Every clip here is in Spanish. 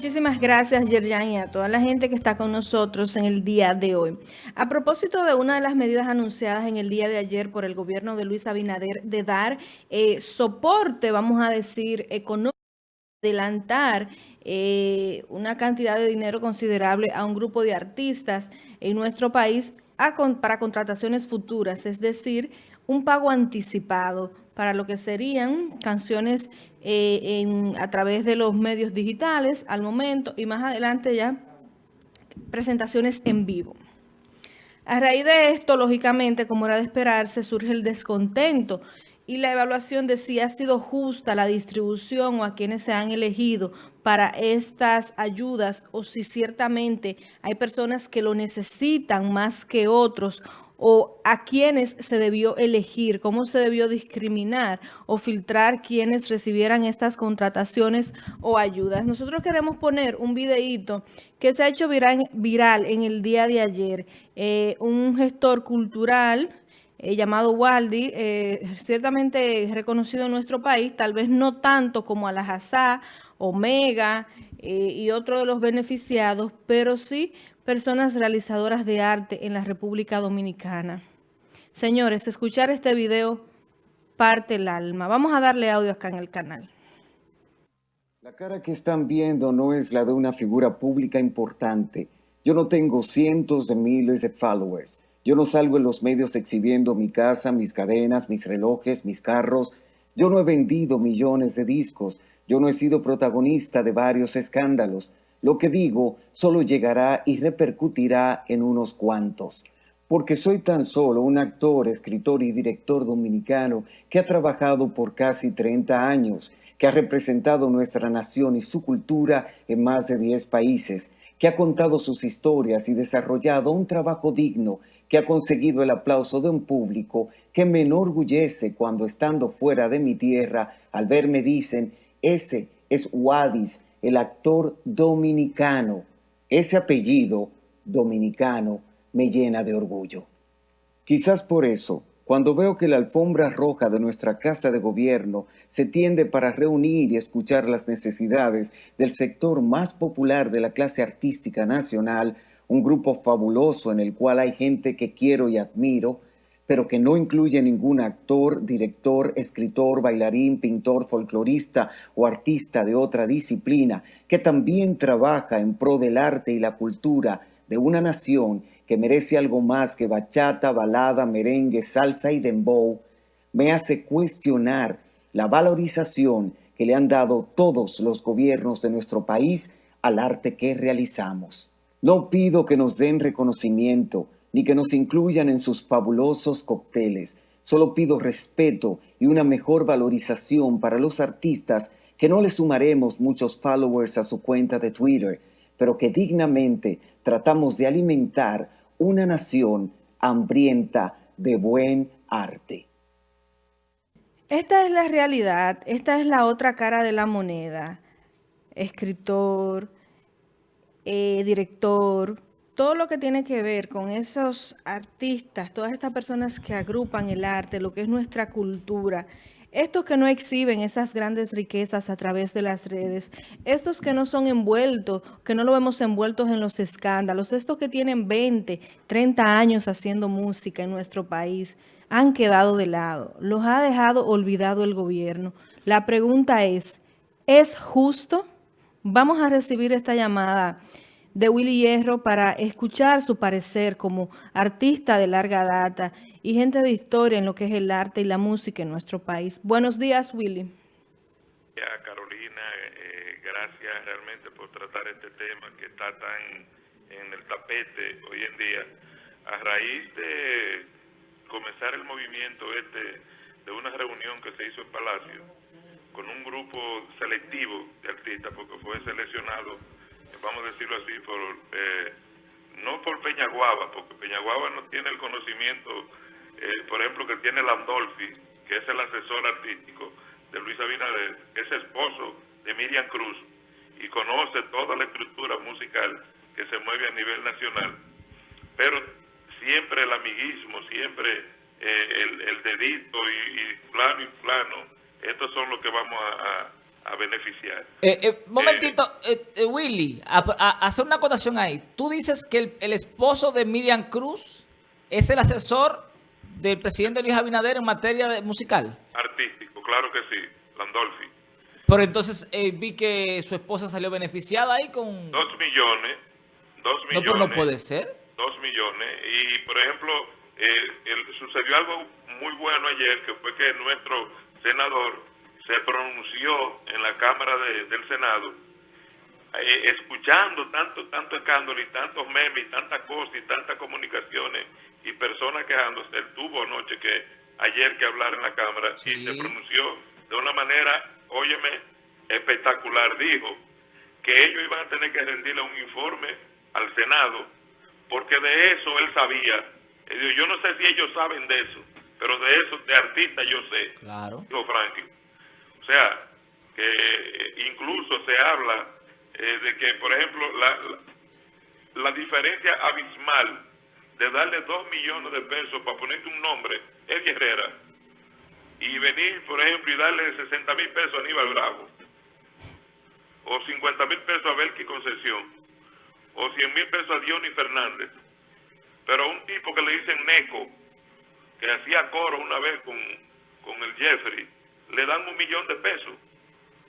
Muchísimas gracias, Yerjan, y a toda la gente que está con nosotros en el día de hoy. A propósito de una de las medidas anunciadas en el día de ayer por el gobierno de Luis Abinader de dar eh, soporte, vamos a decir, económico, adelantar eh, una cantidad de dinero considerable a un grupo de artistas en nuestro país para contrataciones futuras, es decir, un pago anticipado para lo que serían canciones eh, a través de los medios digitales al momento y más adelante ya presentaciones en vivo. A raíz de esto, lógicamente, como era de esperarse, surge el descontento y la evaluación de si ha sido justa la distribución o a quienes se han elegido para estas ayudas o si ciertamente hay personas que lo necesitan más que otros o a quienes se debió elegir, cómo se debió discriminar o filtrar quienes recibieran estas contrataciones o ayudas. Nosotros queremos poner un videíto que se ha hecho viral, en el día de ayer. Eh, un gestor cultural eh, llamado Waldi, eh, ciertamente reconocido en nuestro país, tal vez no tanto como Alajazá, Omega y otros de los beneficiados, pero sí personas realizadoras de arte en la República Dominicana. Señores, escuchar este video parte el alma. Vamos a darle audio acá en el canal. La cara que están viendo no es la de una figura pública importante. Yo no tengo cientos de miles de followers. Yo no salgo en los medios exhibiendo mi casa, mis cadenas, mis relojes, mis carros. Yo no he vendido millones de discos. Yo no he sido protagonista de varios escándalos. Lo que digo solo llegará y repercutirá en unos cuantos, porque soy tan solo un actor, escritor y director dominicano que ha trabajado por casi 30 años, que ha representado nuestra nación y su cultura en más de 10 países, que ha contado sus historias y desarrollado un trabajo digno, que ha conseguido el aplauso de un público que me enorgullece cuando estando fuera de mi tierra, al verme dicen, ese es Wadis, el actor dominicano. Ese apellido dominicano me llena de orgullo. Quizás por eso, cuando veo que la alfombra roja de nuestra Casa de Gobierno se tiende para reunir y escuchar las necesidades del sector más popular de la clase artística nacional, un grupo fabuloso en el cual hay gente que quiero y admiro, pero que no incluye ningún actor, director, escritor, bailarín, pintor, folclorista o artista de otra disciplina, que también trabaja en pro del arte y la cultura de una nación que merece algo más que bachata, balada, merengue, salsa y dembow, me hace cuestionar la valorización que le han dado todos los gobiernos de nuestro país al arte que realizamos. No pido que nos den reconocimiento, ni que nos incluyan en sus fabulosos cócteles. Solo pido respeto y una mejor valorización para los artistas que no le sumaremos muchos followers a su cuenta de Twitter, pero que dignamente tratamos de alimentar una nación hambrienta de buen arte. Esta es la realidad, esta es la otra cara de la moneda. Escritor, eh, director, todo lo que tiene que ver con esos artistas, todas estas personas que agrupan el arte, lo que es nuestra cultura, estos que no exhiben esas grandes riquezas a través de las redes, estos que no son envueltos, que no lo vemos envueltos en los escándalos, estos que tienen 20, 30 años haciendo música en nuestro país, han quedado de lado, los ha dejado olvidado el gobierno. La pregunta es, ¿es justo? Vamos a recibir esta llamada de Willy Hierro para escuchar su parecer como artista de larga data y gente de historia en lo que es el arte y la música en nuestro país. Buenos días, Willy. Carolina, eh, gracias realmente por tratar este tema que está tan en el tapete hoy en día. A raíz de comenzar el movimiento este de una reunión que se hizo en Palacio con un grupo selectivo de artistas, porque fue seleccionado vamos a decirlo así, por, eh, no por Peñaguaba, porque Peñaguaba no tiene el conocimiento, eh, por ejemplo, que tiene Landolfi, que es el asesor artístico de Luis Abinader, que es esposo de Miriam Cruz y conoce toda la estructura musical que se mueve a nivel nacional. Pero siempre el amiguismo, siempre eh, el, dedito y, plano y plano, estos son los que vamos a beneficiar. Eh, eh, momentito, eh, Willy, hacer una acotación ahí. Tú dices que el, esposo de Miriam Cruz es el asesor del presidente Luis Abinader en materia de musical. Artístico, claro que sí, Landolfi. Pero entonces vi que su esposa salió beneficiada ahí con... Dos millones, dos millones. No, pero no puede ser. Dos millones. Y, por ejemplo, sucedió algo muy bueno ayer, que fue que nuestro senador se pronunció en la Cámara del Senado, eh, escuchando tanto, tanto escándalo y tantos memes y tantas cosas y tantas comunicaciones y personas quejándose. Él tuvo anoche que, ayer que hablar en la Cámara y se pronunció de una manera, óyeme, espectacular. Dijo que ellos iban a tener que rendirle un informe al Senado porque de eso él sabía. Yo no sé si ellos saben de eso, pero de eso, de artista yo sé. Claro. Dijo Franklin. O sea, que eh, incluso se habla eh, de que, por ejemplo, la, la, diferencia abismal de darle dos millones de pesos para ponerte un nombre, es Herrera, y venir, por ejemplo, y darle 60 mil pesos a Aníbal Bravo, o 50 mil pesos a Belki Concesión, o 100 mil pesos a Diony Fernández, pero un tipo que le dicen Neco, que hacía coro una vez con, con el Jeffrey, le dan un millón de pesos.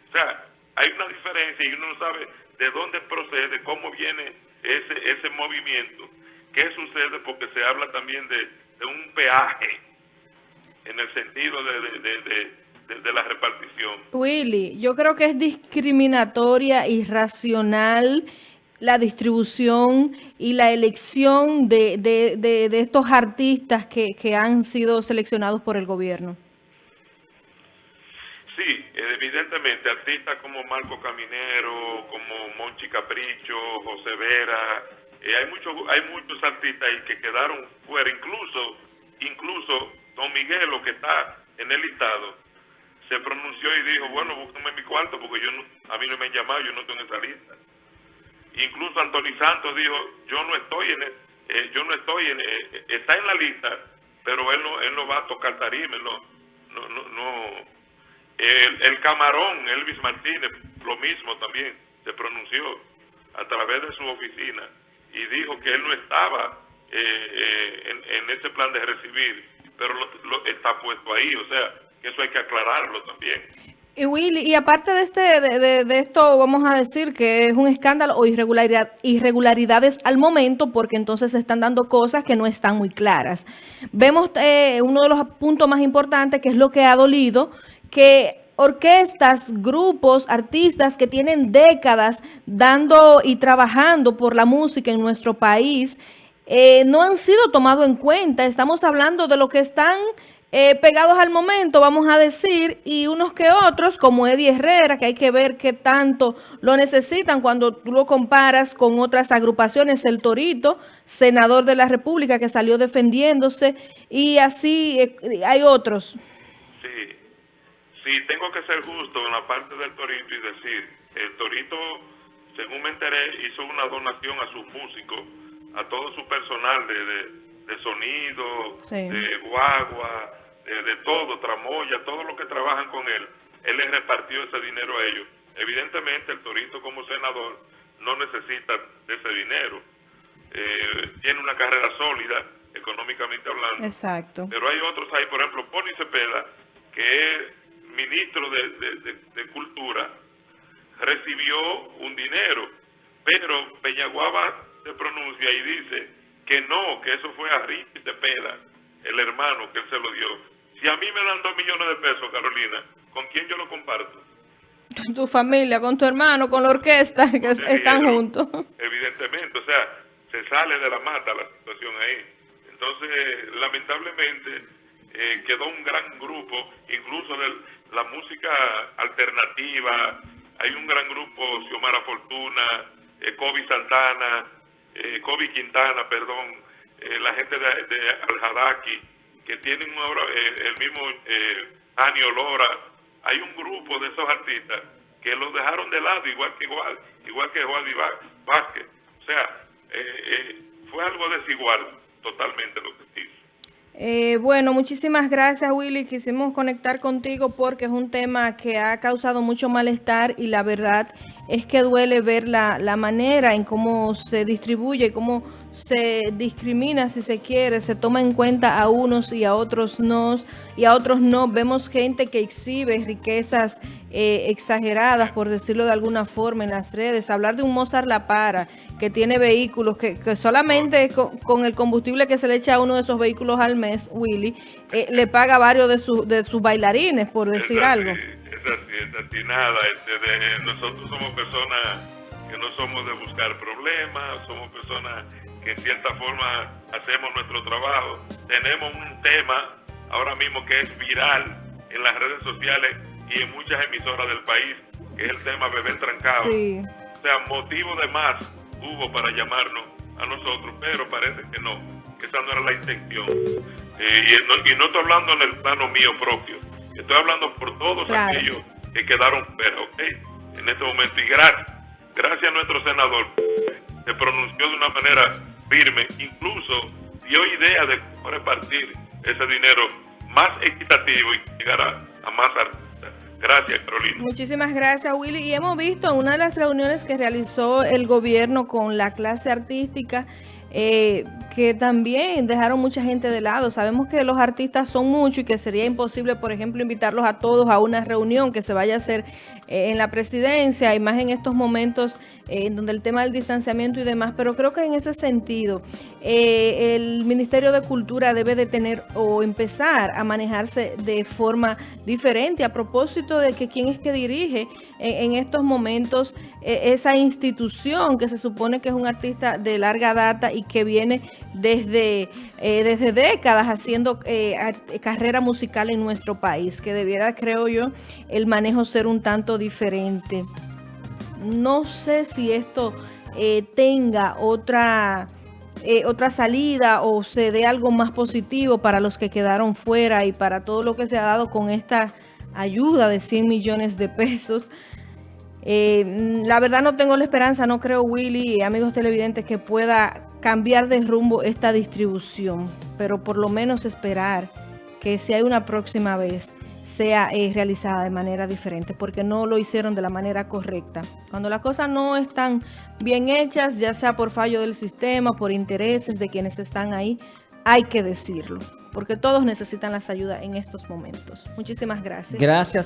O sea, hay una diferencia y uno no sabe de dónde procede, cómo viene ese, ese movimiento, qué sucede, porque se habla también de, un peaje en el sentido de, de, de, la repartición. Willy, yo creo que es discriminatoria, irracional la distribución y la elección de, de estos artistas que, que han sido seleccionados por el gobierno. Evidentemente, artistas como Marco Caminero, como Monchi Capricho, José Vera, eh, hay muchos hay muchos artistas que quedaron fuera, incluso incluso Don Miguelo, que está en el listado, se pronunció y dijo, bueno, búsqueme mi cuarto porque yo no, a mí no me han llamado, yo no estoy en esa lista. Incluso Anthony Santos dijo, yo no estoy en, eh, yo no estoy en, eh, está en la lista, pero él no, él no va a tocar tarima, no, no, no, no el, camarón, Elvis Martínez, lo mismo también, se pronunció a través de su oficina y dijo que él no estaba eh, eh, en, ese plan de recibir, pero lo, está puesto ahí, o sea, que eso hay que aclararlo también. Y Willy, y aparte de este de, de, esto, vamos a decir que es un escándalo o irregularidad, irregularidades al momento, porque entonces se están dando cosas que no están muy claras. Vemos eh, uno de los puntos más importantes, que es lo que ha dolido, que orquestas, grupos, artistas que tienen décadas dando y trabajando por la música en nuestro país, eh, no han sido tomados en cuenta. Estamos hablando de lo que están eh, pegados al momento, vamos a decir, y unos que otros, como Eddie Herrera, que hay que ver qué tanto lo necesitan cuando tú lo comparas con otras agrupaciones, el Torito, senador de la República, que salió defendiéndose, y así eh, hay otros. Sí, tengo que ser justo en la parte del Torito y decir, el Torito, según me enteré, hizo una donación a sus músicos, a todo su personal de, de, sonido, de guagua, de, todo, tramoya, todo lo que trabajan con él. Él les repartió ese dinero a ellos. Evidentemente, el Torito como senador no necesita de ese dinero. Eh, tiene una carrera sólida, económicamente hablando. Exacto. Pero hay otros ahí, por ejemplo, Poli Cepeda, que es ministro de, Cultura, recibió un dinero, pero Peñaguaba se pronuncia y dice que no, que eso fue a Richie Cepeda, el hermano que él se lo dio. Si a mí me dan dos millones de pesos, Carolina, ¿con quién yo lo comparto? Con tu familia, con tu hermano, con la orquesta, que están juntos. Evidentemente, o sea, se sale de la mata la situación ahí. Entonces, lamentablemente, eh, quedó un gran grupo, incluso de la música alternativa, hay un gran grupo, Xiomara Fortuna, eh, Kobe Santana, eh, Kobe Quintana, perdón, eh, la gente de, de Al-Hadaki, que tienen eh, el mismo eh, Ani Olora, hay un grupo de esos artistas que los dejaron de lado, igual que igual, igual que Juan Vázquez. O sea, fue algo desigual totalmente lo que hizo. Eh, bueno, muchísimas gracias Willy. Quisimos conectar contigo porque es un tema que ha causado mucho malestar y la verdad es que duele ver la, la manera en cómo se distribuye cómo se discrimina si se quiere, se toma en cuenta a unos y a otros no, y a otros no. Vemos gente que exhibe riquezas eh, exageradas, por decirlo de alguna forma, en las redes. Hablar de un Mozart La Para, que tiene vehículos, que, que solamente con, el combustible que se le echa a uno de esos vehículos al mes, Willy, eh, le paga varios de, su, de sus bailarines, por decir algo. Es así, es así, nada. Este, nosotros somos personas que no somos de buscar problemas, somos personas que en cierta forma hacemos nuestro trabajo. Tenemos un tema ahora mismo que es viral en las redes sociales y en muchas emisoras del país, que es el tema Bebé Trancado. O sea, motivo de más hubo para llamarnos a nosotros, pero parece que no, que esa no era la intención. Eh, y, no, y, no, estoy hablando en el plano mío propio, estoy hablando por todos aquellos que quedaron fuera, ¿ok? En este momento, y gracias, gracias a nuestro senador, se pronunció de una manera firme, incluso dio idea de cómo repartir ese dinero más equitativo y llegar a, más artistas. Gracias, Carolina. Muchísimas gracias, Willy. Y hemos visto en una de las reuniones que realizó el gobierno con la clase artística, eh, que también dejaron mucha gente de lado. Sabemos que los artistas son muchos y que sería imposible, por ejemplo, invitarlos a todos a una reunión que se vaya a hacer eh, en la presidencia y más en estos momentos eh, en donde el tema del distanciamiento y demás. Pero creo que en ese sentido eh, el Ministerio de Cultura debe de tener o empezar a manejarse de forma diferente a propósito de que quién es que dirige en, estos momentos esa institución que se supone que es un artista de larga data y que viene desde, eh, desde décadas haciendo eh, carrera musical en nuestro país, que debiera, creo yo, el manejo ser un tanto diferente. No sé si esto eh, tenga otra... otra salida o se dé algo más positivo para los que quedaron fuera y para todo lo que se ha dado con esta ayuda de 100 millones de pesos. la verdad no tengo la esperanza, no creo Willy amigos televidentes que pueda cambiar de rumbo esta distribución, pero por lo menos esperar que si hay una próxima vez sea eh, realizada de manera diferente, porque no lo hicieron de la manera correcta. Cuando las cosas no están bien hechas, ya sea por fallo del sistema, por intereses de quienes están ahí, hay que decirlo, porque todos necesitan las ayudas en estos momentos. Muchísimas gracias. Gracias.